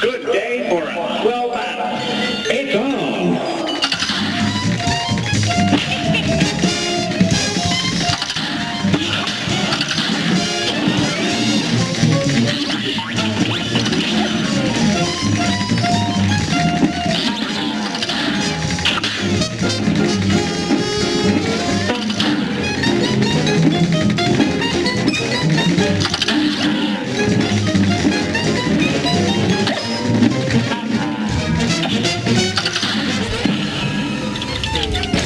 Good day. Thank